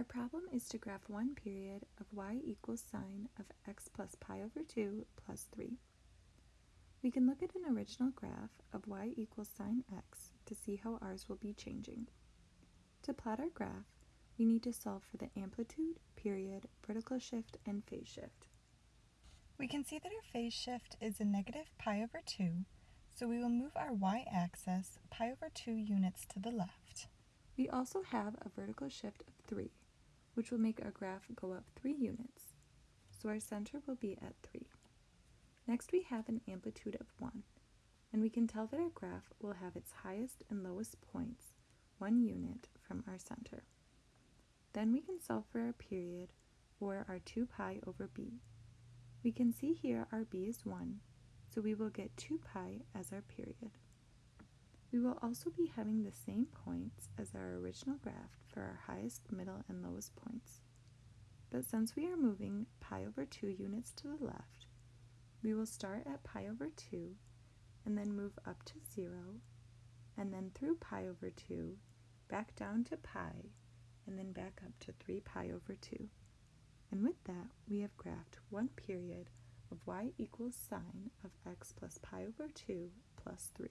Our problem is to graph one period of y equals sine of x plus pi over 2 plus 3. We can look at an original graph of y equals sine x to see how ours will be changing. To plot our graph, we need to solve for the amplitude, period, vertical shift, and phase shift. We can see that our phase shift is a negative pi over 2, so we will move our y-axis pi over 2 units to the left. We also have a vertical shift of 3, which will make our graph go up 3 units, so our center will be at 3. Next we have an amplitude of 1, and we can tell that our graph will have its highest and lowest points 1 unit from our center. Then we can solve for our period, or our 2 pi over b. We can see here our b is 1, so we will get 2 pi as our period. We will also be having the same points as our original graph for our highest, middle, and lowest points. But since we are moving pi over 2 units to the left, we will start at pi over 2 and then move up to 0 and then through pi over 2, back down to pi, and then back up to 3 pi over 2. And with that, we have graphed one period of y equals sine of x plus pi over 2 plus 3.